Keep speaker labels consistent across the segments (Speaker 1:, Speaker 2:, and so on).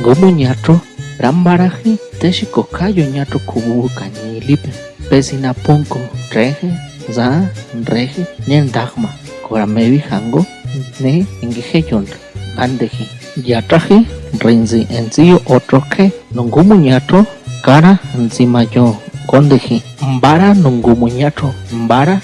Speaker 1: engomo ñatro rambaraje teshi kokayo ñatro kubu kañilipe pesina ponko reje za reje nyen dagma koramevi hango ne ingeje yon andeji yatraje rinzi enzio otro que nungumu ñatro cara encima yo kondeji mbara nungumu ñatro mbara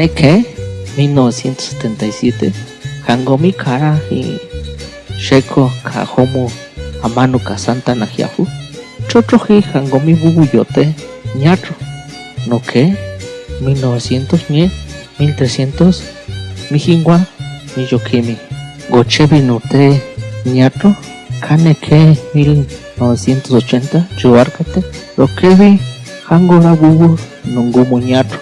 Speaker 1: Kaneke 1977 Hangomi Kara y Sheko Kahomo Amanu Kasanta Nahiafu Chotroji Hangomi Bubuyote Ñatro. No que 1900 ñe 1300 Mijingwa Miyokimi. Gochebi Note Ñatro. Kaneke 1980 Chuarkate Rokebi Hangora Bubu Nongumo Ñatro.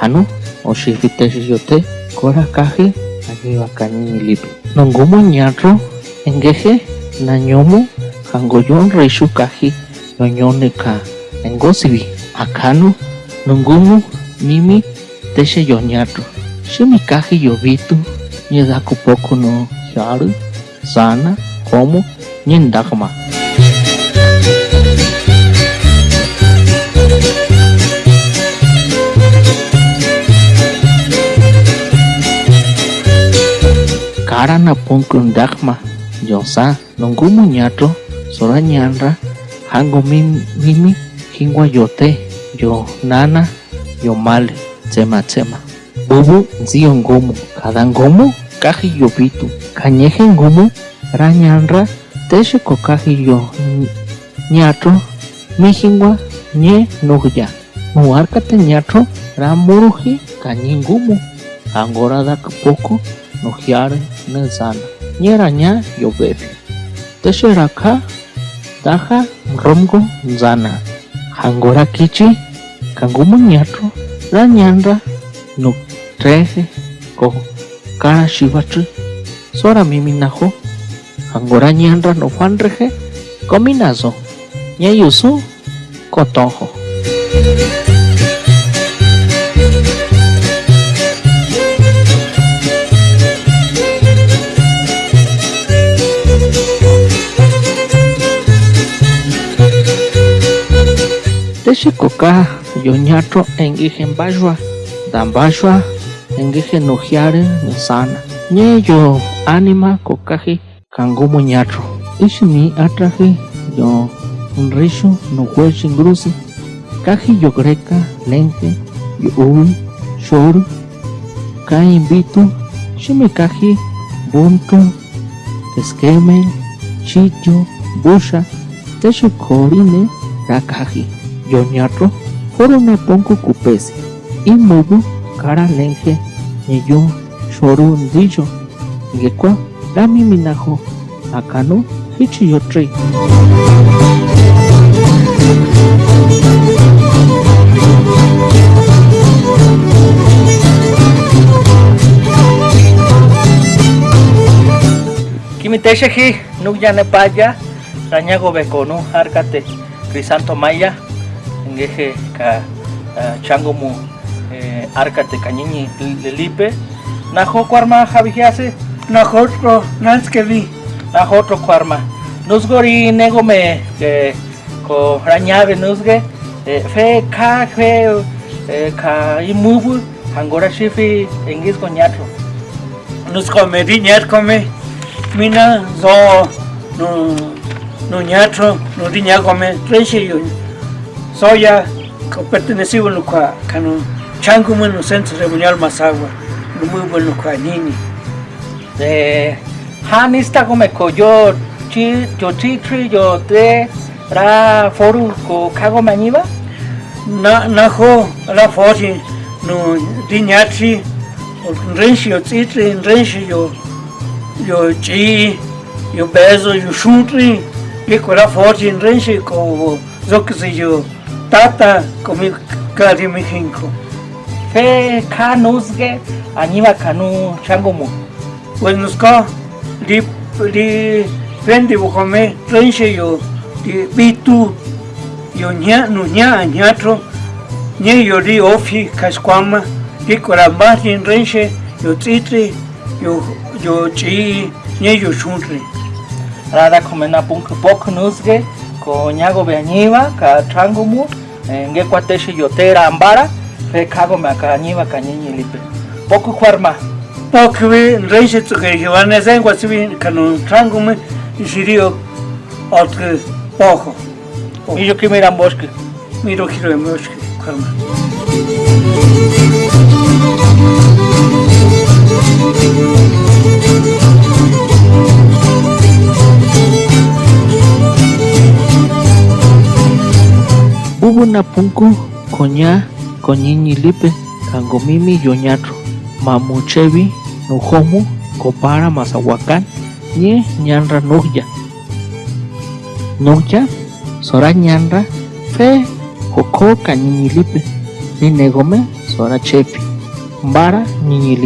Speaker 1: Kano oshifite yote kora kaji agiva kañi lipi nongumo ñatro engeje nañomo hangoyon reishu kaji yoñone ka engosibi akano nongumo mimi teshe yoñatro shimi kaji yobitu ñedaku poco no yaru sana como ñendagma cara na punkun dagma yosa nongumo ñatro sora ñanra hango mimi, hingwa yote yo nana yo male tsema tsema. Bubu nzio ngomo kada kaji yobitu kañeje ngomo ra ñanra teshe ko kaji yo ñatro mi hingwa ñe nuhya nuarkate ñatro ra muruji kañi angora dak poco nuhyare nezana nyeranya yobebi tesheraka taja romgo nzana hangora kichi kangumu ñatro ra ñanra nu treje ko kara shivatri sora mimi najo hangora ñanra no fanreje kominazo. Ñayusu kotojo Koka yoñatro engije mbashwa dambashwa engije nujiare nisana ñe yo anima kokaji kangumo ñatro. Ishimi atraje yo unrishu no huechi ngrusi kaji yo greca lente yo ubi shoru ka invitu shimi kaji buntu esqueme chitio busha teshe korine rakaji yoñatro foro na ponko kupesi imubu kara lenje niyo shoru ndiyo ngekwa rami minajo akano hichi yotri
Speaker 2: Kimitesheji nukyane paya rañago bekonu arkate crisanto maya ngeje ka changomu eh, arkate kañiñi lelipe najo kuarma javijiase
Speaker 3: Nosotros, Nanskevi,
Speaker 2: najo otro kuarma nusgori negome eh, ko rañave nusge eh, fe ka fe ka imubu hangora shifi engis ko ñatro
Speaker 3: nos come diñat come, mina zo no no ñatro, no Soya, que pertenecido no kwa kano changu no centro ceremonial Masagua, no muy bueno kwa nini.
Speaker 2: de hanista come ko yo chi yo chi tri yo te ra foru ko kago mañiba
Speaker 3: Na na ho la foji no diñatri, renshi yo tsitri, renshi yo yo chi, yo bezo, yo shutri, y con la foji renshi ko zokzi yo tata komi kadi mi hinko.
Speaker 2: fe ka nusge añiba kanu changomu.
Speaker 3: Pues nos ka di di vendi bukome renshi yo di bitu yo yo ña no ña ñatro ñe yo ri ofi kaskwama y koramba rin renche yo titri yo yo chi ñe yo chunri
Speaker 2: rada komena punk pok nusge ko nyago beñiva ka trangumu Eh, ngekwateshi yotera ambara fe rekago makanyiba kanyenyi lipe. Poku kwarma
Speaker 3: okwi reise tsukeje wanese ngwasibi kanu trangume jirio otke pojo
Speaker 2: y yo que mira bosque
Speaker 3: miro quiero bosque kwarma karma
Speaker 1: Bubu napunku koña koñiñi lipe kangomimi yoñatro mamuchevi nujomu kopara masahuacán ñe ñanra nugya nugya sora ñanra fe joko kañiñi lipe ni negome sora chepi. Mbara ñiñi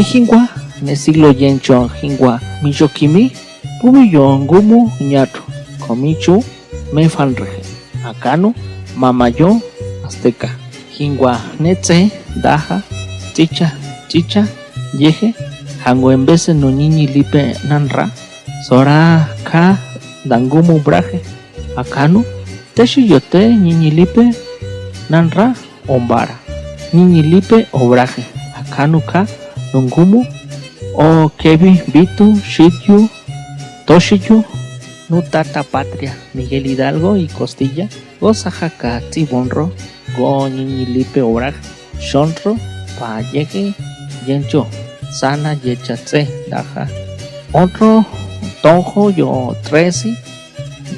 Speaker 1: lipe mi jingwa ne siglo yencho jingwa mi yokimi pubi yongumu ñatro komichu me fanreje akano mamayo azteca jingwa netze daja chicha chicha yeje hango en vez no niñi lipe nanra sora ka dangumu braje akano teshi yote niñi lipe nanra ombara niñi lipe obraje akano ka Nungumu, O Kevi, Vitu, Shityu, Toshiyu, Nutata Patria, Miguel Hidalgo y Costilla, Gozajaca, Tibonro, Go Niñilipe Obraj, Shonro, Payeje, Yencho, Sana Yechatse, Daja, Otro, Tonjo, Yo Tresi,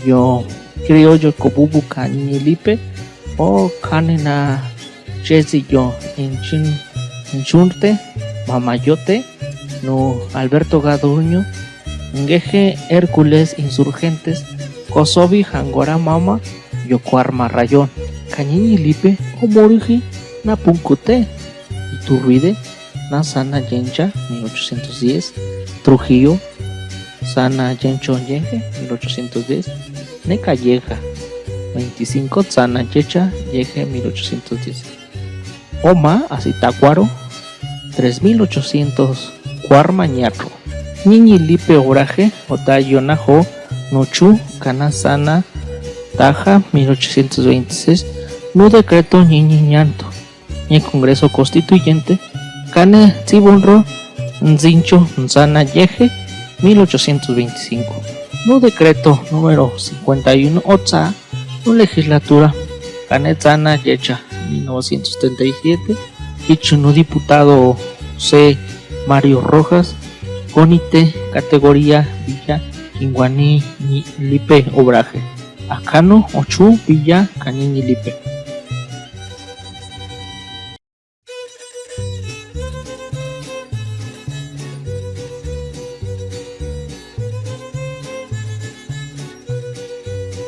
Speaker 1: Yo Criollo Kobubu Niñilipe, O Kanena Chesi Yo, Inchin, Inchunte, Mamayote, no Alberto Gaduño, Ngeje Hércules Insurgentes, Kosovi Jangora Mama, Yokuarma Rayón, Cañiñi Lipe, Omoriji, Napuncute, Iturruide, Nasana Yencha, 1810, Trujillo, Sana Yencho Yeje, 1810, Necalleja, 25, Sana Yecha, Yeje, 1810. Oma, Azitacuaro, 3800 Cuarmañarro Niñi Lipe Oraje Otayo Najo Nochu Canasana Taja 1826 No decreto Niñi Ñanto Ni Congreso Constituyente Cane Tibunro Nzincho Nzana Yeje 1825 No decreto número 51 Otsa No legislatura Cane Zana Yecha 1937 Ichuno diputado C. Mario Rojas, Conite, categoría Villa, Quinguaní, Lipe, Obraje, Acano, Ochu, Villa, Canini, Lipe.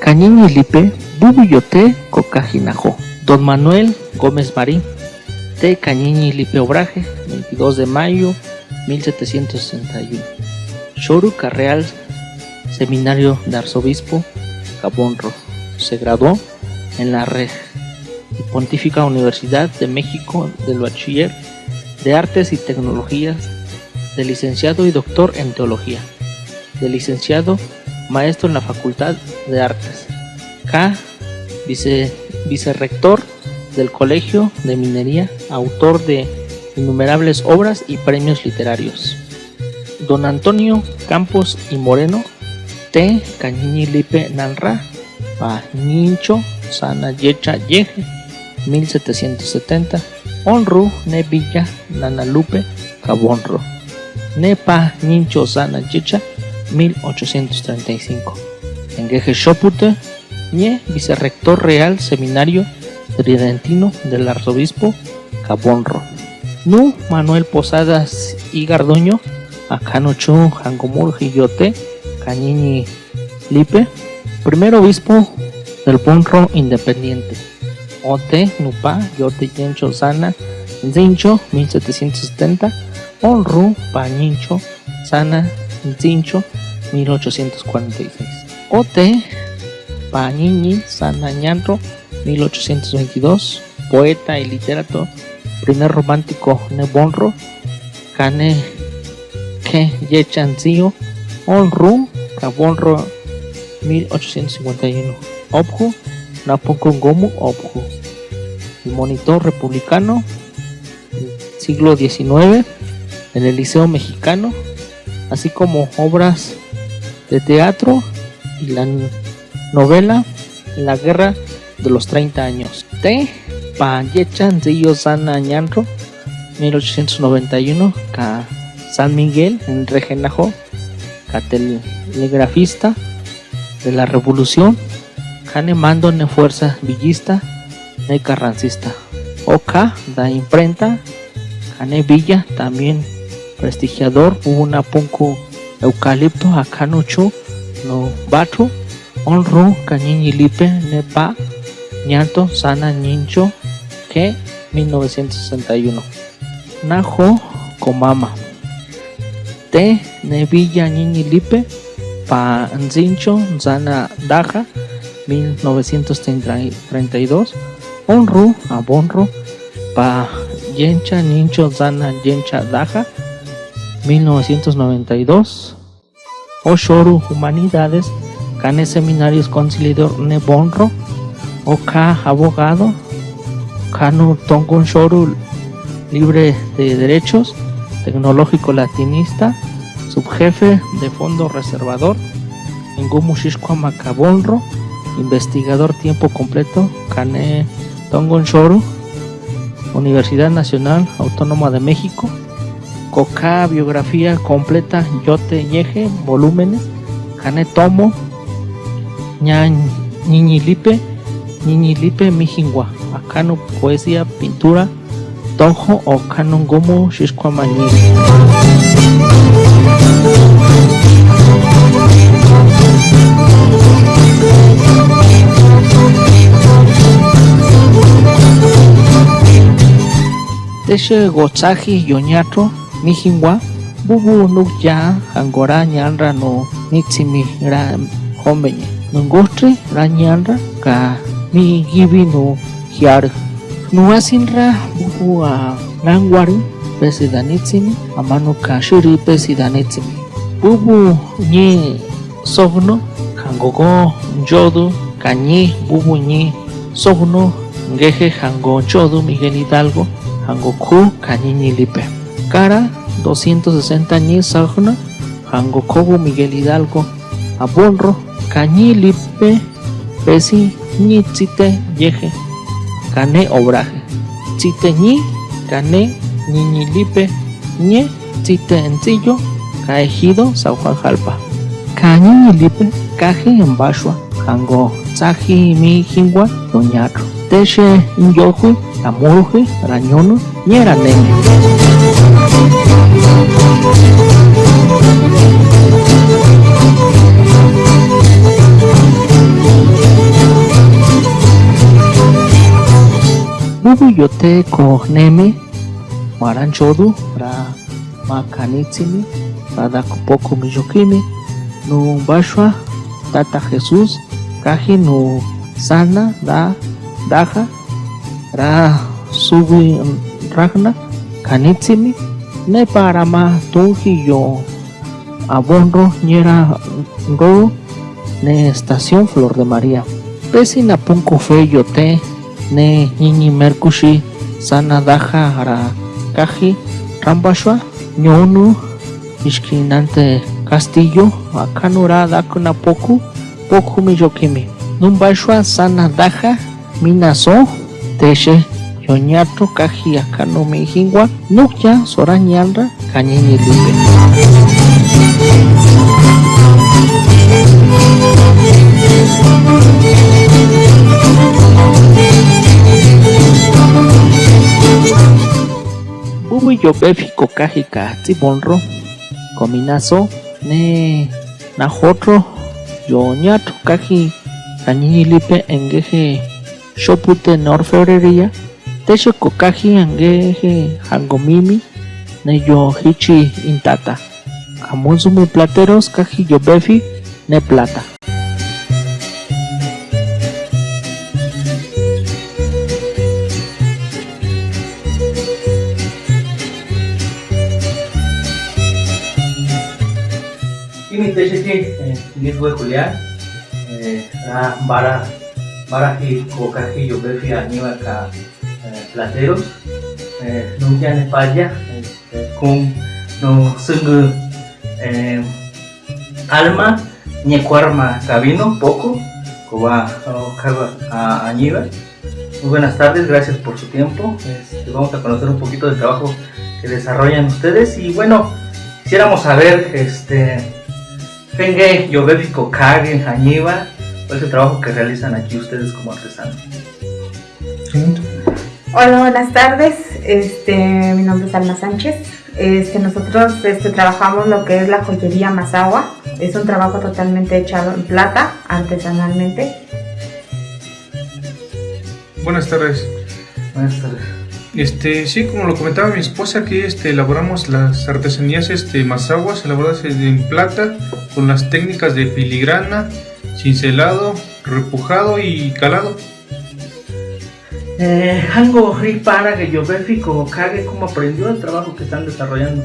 Speaker 1: Cañini Lipe, Bubuyote, Cocajinajo, Don Manuel Gómez Marín, T. Cañiñi Lipe Obraje, 22 de mayo 1761. Shoru Carreal, Seminario de Arzobispo, Cabonro. Se graduó en la Reg y Pontífica Universidad de México del Bachiller de Artes y Tecnologías, de licenciado y doctor en Teología, de licenciado maestro en la Facultad de Artes. K. Vice, vicerrector del Colegio de Minería, autor de innumerables obras y premios literarios. Don Antonio Campos y Moreno, T. Cañiñi Lipe Nanra, Pa Nincho, Sana Yecha Yeje, 1770, Onru Nevilla Nanalupe Cabonro, Nepa Nincho Sana Yecha, 1835. Engeje Shopute, Nie, vicerrector real seminario tridentino del arzobispo Cabonro. Nu Manuel Posadas y Gardoño, Acanochu Hangomurji Yote Cañini Lipe, primer obispo del Ponro Independiente. Ote Nupa Yote Yencho Sana Zincho 1770 Onru Pañincho Sana Zincho 1846. Ote Pañini Sana Ñanro 1822 poeta y literato primer romántico Nebonro Kane Ke Yechanzio Onru Cabonro 1851 Obju Napokon Gomu Obju. El monitor republicano siglo XIX en el Liceo Mexicano así como obras de teatro y la novela La Guerra de los 30 años. T. Payechan Río Sana Ñanro, 1891, Ca San Miguel en Regenajo, telegrafista de la Revolución, Cane Mando ne Fuerza Villista, ne Carrancista. Oca da imprenta, Cane Villa también prestigiador, una punco eucalipto, Acanuchu, no bato, honro, cañiñi lipe, nepa, ñato, sana, nincho, que 1961. Najo, comama. Te, nevilla, niñi lipe, pa nzincho, zana, daja, 1932. Honru, abonro, pa yencha, nincho, zana, yencha, daja, 1992. Oshoru, humanidades, Cane Seminarios Conciliador Nebonro, Oka Abogado, Kanu Tongun Shoru Libre de Derechos, Tecnológico Latinista, Subjefe de Fondo Reservador, Ngumu Shishkwa Macabonro, Investigador Tiempo Completo, Kane Tongun Shoru, Universidad Nacional Autónoma de México, Coca Biografía Completa Yote Yeje, Volúmenes, Kane Tomo, Niñilipe, Niñilipe Mijingua, Acano Poesía, Pintura, Tojo o Canon Gomo Shishkwamani. Teshe Gotsaji Yoñato, Mijingua, Bubu Nukya, Angora Ñanra no Nitsimi Ra Hombeñe. Nungostri Rañanra ka mi gibi no hiar. Nuasinra bubu a langwari pesidanitsimi amano ka shuri pesidanitsimi. Bubu ni sogno kangogo njodu kañi bubu ni sogno ngeje hango njodu Miguel Hidalgo hango ku kañi lipe. Cara 260 ni sogno hango kobu Miguel Hidalgo abonro Cañi lipe pesi ñi tzite yeje cane obraje. Tzite ñi cane ñi lipe ñe tzite encillo caejido San Juan Jalpa. Cañi lipe caje en Bashua jango tzaji mi jingua doñatro teche inyoju amuruje rañono ñera yote ko neme maranchodu ra makanitsimi para poco millokimi no bashwa tata Jesús kaji no sana da daja ra subi ragna kanitsimi ne para ma tunji yo abonro ñera ro ne estación Flor de María pesi na punko fe yote ne ñiñi merkushi sana daja ara kaji rambashwa ñonu ishkinante castillo akanura dakuna poku poku miyokimi. Numbashwa sana daja minaso teshe yoñato kaji akano mijingwa nukya sorañanra kañiñi lipe Bubu yopefi kokaji ka tibonro cominazo ne najotro yo ñato kaji lipe engeje shopute norfebrería teche kokaji angeje hangomimi ne yo hichi intata. Amonsumu plateros kaji yo befi ne plata
Speaker 2: Imiteshi Niswe Julián, la Bara Baraji Kokaji Yobefi Aníbal Ka Plateros, nunca en España, con no sungu alma ñecuarma cabino poco, coba a Aníbal. Muy buenas tardes, gracias por su tiempo. Este, vamos a conocer un poquito del trabajo que desarrollan ustedes y bueno, quisiéramos saber este Fenge, Yobefico, Kagen, Añiva, ¿cuál es el trabajo que realizan aquí ustedes como artesanos?
Speaker 4: Hola, buenas tardes. Este, mi nombre es Alma Sánchez. Este, nosotros este, trabajamos lo que es la joyería Mazagua. Es un trabajo totalmente echado en plata, artesanalmente.
Speaker 5: Buenas tardes.
Speaker 2: Buenas tardes.
Speaker 5: Este, sí, como lo comentaba mi esposa, aquí este, elaboramos las artesanías este, mazaguas elaboradas en plata con las técnicas de filigrana, cincelado, repujado y calado.
Speaker 2: Eh, Hango para que Kage, ¿cómo aprendió el trabajo que están desarrollando?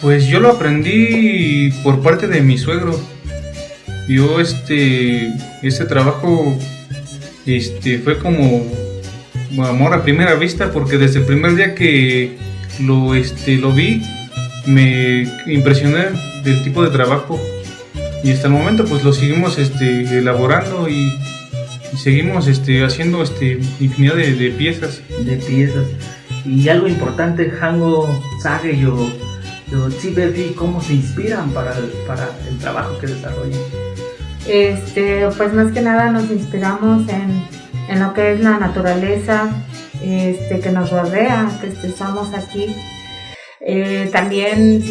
Speaker 5: Pues yo lo aprendí por parte de mi suegro. Yo este, este trabajo este, fue como amor a primera vista porque desde el primer día que lo, este, lo vi me impresioné del tipo de trabajo y hasta el momento pues lo seguimos este, elaborando y, seguimos este, haciendo este, infinidad de, piezas.
Speaker 2: De piezas. Y algo importante, Hango Sage, yo, yo vi cómo se inspiran para el, para el trabajo que desarrollan.
Speaker 4: Este, pues más que nada nos inspiramos en en lo que es la naturaleza este, que nos rodea, que estamos aquí. Eh, también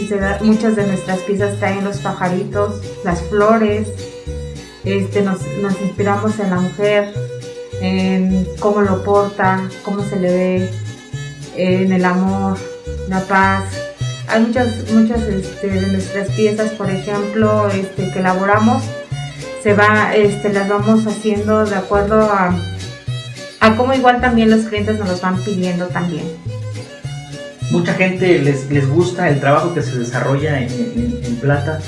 Speaker 4: muchas de nuestras piezas traen los pajaritos, las flores, este, nos, inspiramos en la mujer, en cómo lo porta, cómo se le ve, en el amor, la paz. Hay muchas, muchas este, de nuestras piezas, por ejemplo, que elaboramos, se va, las vamos haciendo de acuerdo a a como igual también los clientes nos los van pidiendo también.
Speaker 2: Mucha gente les, les gusta el trabajo que se desarrolla en, plata.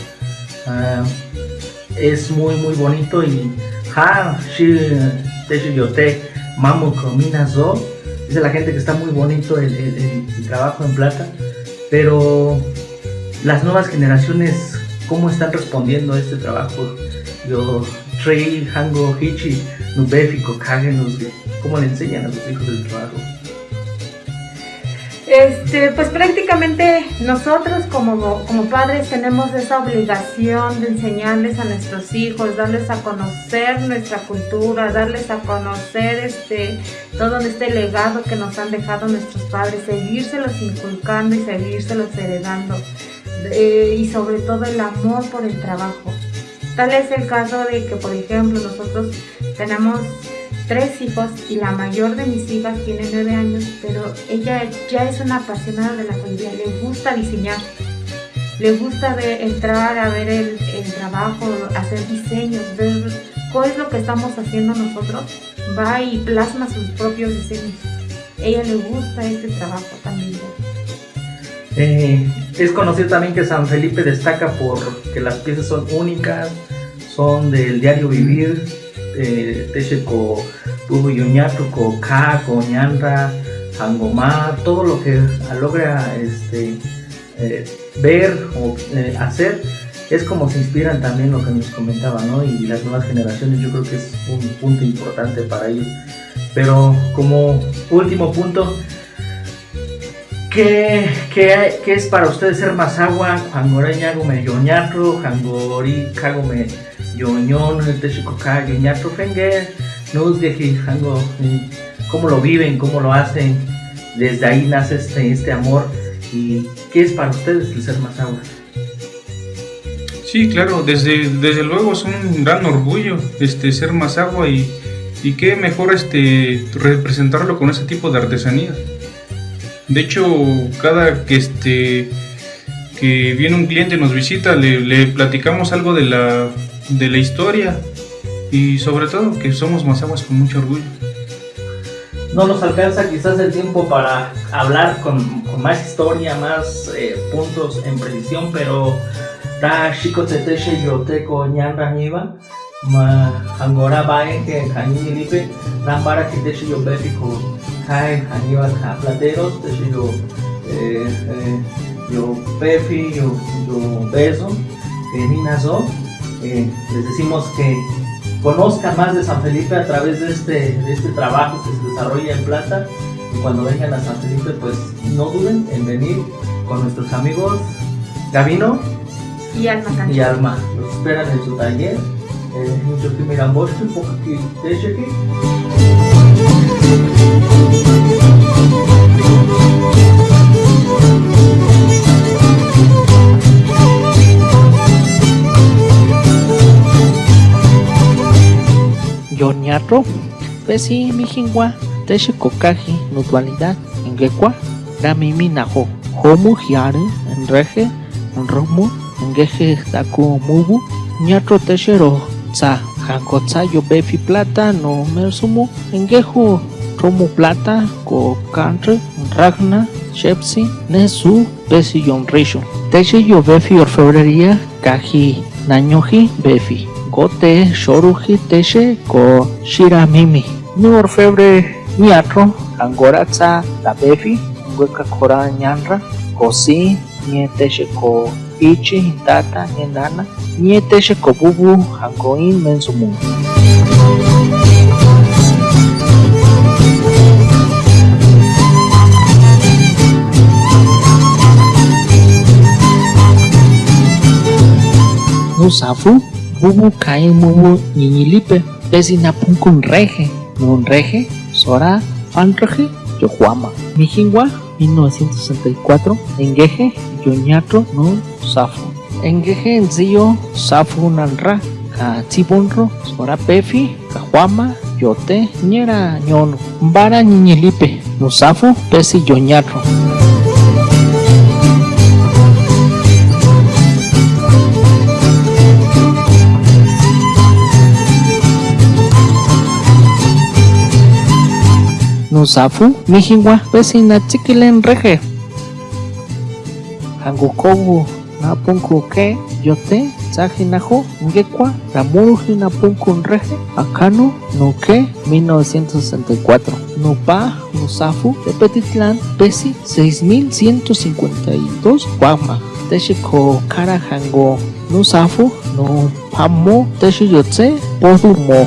Speaker 2: Ah, es muy muy bonito y ha mamu dice la gente que está muy bonito el, el, trabajo en plata pero las nuevas generaciones cómo están respondiendo a este trabajo yo trei hango hichi nubefiko kage ¿Cómo le enseñan a sus hijos el trabajo?
Speaker 4: Este, pues prácticamente nosotros como, como padres tenemos esa obligación de enseñarles a nuestros hijos, darles a conocer nuestra cultura, darles a conocer este, todo este legado que nos han dejado nuestros padres, seguírselos inculcando y seguírselos heredando. Eh, y sobre todo el amor por el trabajo. Tal es el caso de que, por ejemplo, nosotros tenemos tres hijos y la mayor de mis hijas tiene nueve años, pero ella ya es una apasionada de la joyería, le gusta diseñar, le gusta entrar a ver el, trabajo, hacer diseños, ver cuál es lo que estamos haciendo nosotros, va y plasma sus propios diseños. Ella le gusta este trabajo también.
Speaker 2: Eh, es conocido también que San Felipe destaca por que las piezas son únicas, son del diario vivir, eh, Techeco, Pujo Yoñatuco, Caco, Ñanra, Angomar, todo lo que logra este, eh, ver o hacer es como se inspiran también lo que nos comentaba, ¿no? Y las nuevas generaciones yo creo que es un punto importante para ellos. Pero como último punto, ¿qué, qué, qué es para ustedes ser más agua? Jangoreñago me yoñatro, jangori cago me yoñón, techikoka, yoñatro fenge, nos de jango, cómo lo viven, cómo lo hacen. Desde ahí nace este, este amor y ¿qué es para ustedes el ser Mazahua?
Speaker 5: Sí, claro, desde, desde luego es un gran orgullo este, ser Mazahua y, y qué mejor este, representarlo con ese tipo de artesanía. De hecho, cada que, este, que viene un cliente nos visita, le, platicamos algo de la, de la historia y sobre todo que somos Mazahuas con mucho orgullo.
Speaker 2: No nos alcanza quizás el tiempo para hablar con, más historia, más eh, puntos en precisión, pero ta chico teteshe yo ñanda niva eh, eh, yo yo yo beso minazo eh, les decimos que conozcan más de San Felipe a través de este, de este trabajo que se desarrolla en Plata. Y cuando vengan a San Felipe, pues no duden en venir con nuestros amigos Gavino
Speaker 4: Y Alma
Speaker 2: y Alma. Los esperan en su taller. Que miran vos, un poco que eche aquí.
Speaker 1: Yoñatro, Pesi Mijingwa, Teshi Kokaji, Nutualidad, Engekwa, Ramimi Najo, Homu Hiare, Enreje, Enromu, Engeje Daku Mubu, Ñatro Teshero, Tsa, Hankotsa Yobefi Plata, No Mersumu, Engeju, Romu Plata, Ko Kantre, Ragna, Shepsi, Nesu, Pesi Yonrisho. Teshi Yobefi Orfebrería, Kaji, Nañoji, Befi. Gote, Shoruji, Teshe, Ko Shiramimi. Ni Orfebre, Niatro, Angoratza, La Befi, Hueca Kora Ñanra, Kosi, Nieteshe Ko Ichi, Tata, Nienana, Nieteshe Ko Bubu, Hangoin, Mensumu. Nusafu, Bubu Kain Mubu Niñilipe, Pesinapun Reje, Nun Reje, Sora, Fanreje, Yohuama. Mijingwa, 1964, Engeje, Yoñatro, Nun Safu. Engeje Enzio, Safu Nanra, Ka Tibunro, Sora Pefi, Kahuama, Yote, Ñera Ñono, Mbara Niñilipe, Nusafu, Pesi Yoñatro. Nusafu, Mijingwa, Pesina Chiquilen Reje. Hangukobu, Napunku Ke, Yote, Sajinajo, Ngekwa, Ramuruji Napunku Reje, Akano, Nuke, 1964. Nupa, Nusafu, Tepetitlán, Pesi, 6152, Guama. Teshiko Kara Hango, Nusafu, No Pamo, Teshiyotse, Podumo.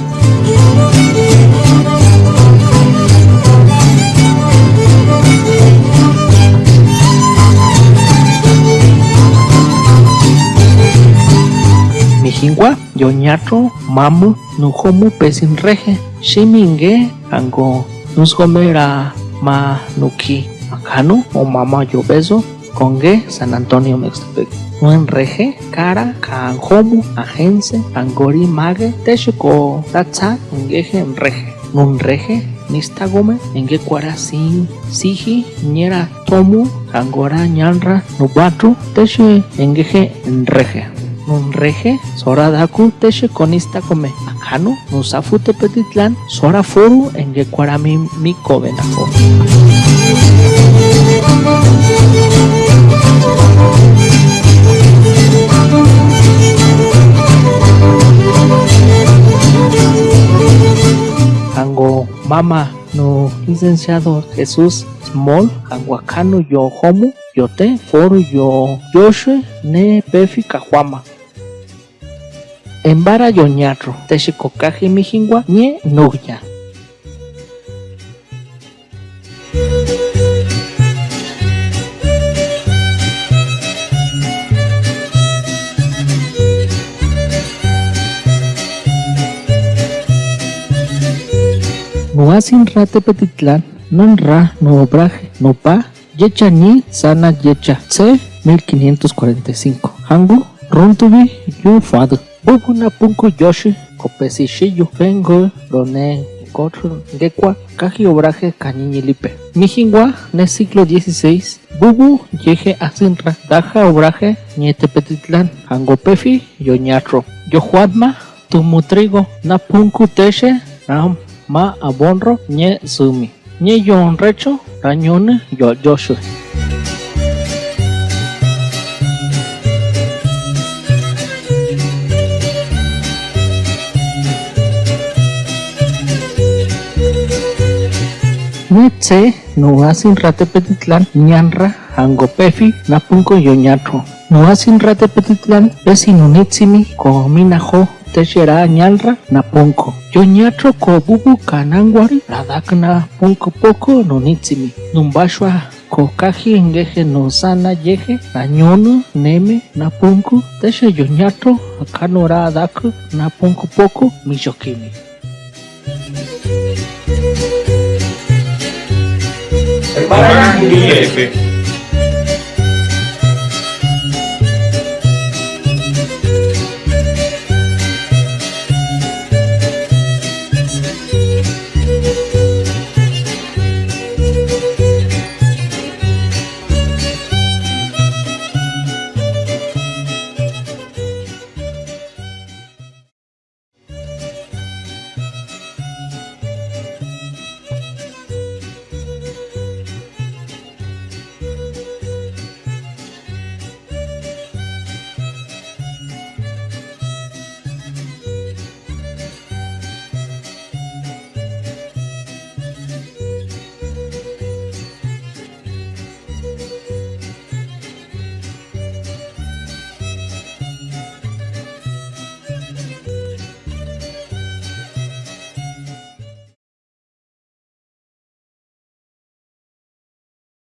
Speaker 1: Mijingwa, Yoñatro, Mamu, Nujomu, Pesin Reje, Shiminge, Ango, Nusgomera, Ma, Nuki, Akanu, o Mama Yobeso, Congue, San Antonio Mextepec. Nuen Reje, Cara, Kanjomu, Agense, Angori, Mage, Texuco, Tatsa, Ngeje, Reje. Nun Reje, Nistagome, Enge Kwara Sin, Siji, Ñera, Tomu, Angora, Ñanra, Nubatu, Teche, Engeje, Reje. Nun reje, sora daku teshe konista come. Akano, nusafu tepetitlán, sora foru en yecuarami mi covenafo. Ango mama no licenciado Jesús Small, Anguacano yo homu, yote, foru yo yoshue, ne pefi cajuama. Embara yoñatro, texikokaji mijingwa, ñe nuya. Nuasin rate petitlán, non ra, no obraje, no pa, Yecha ni sana yecha C 1545 Hangu runtubi yu fadu Bubuna punku yoshi kopesi shiyu vengo rone kotru gekwa kaji obraje cañiñilipe Mijingwa ne siglo XVI Bubu yeje asinra daja obraje nietepetitlán Hangopefi yoñatro. Yojuatma tumutrigo na punku teshe ram ma abonro nye sumi nye yon recho rañone yo yoshu Netse no asin rate petitlán ñanra angopefi napunko yoñatro no asin rate petitlán pesinunitsimi ko minajo techera ñalra napunko yoñatro ko bubu kanangwari radakna punko poko nunitsimi numbashwa ko kaji ngeje no sana yeje nañono neme napunko teche yoñatro akanora dak napunko poko miyokimi
Speaker 5: Para Yeah.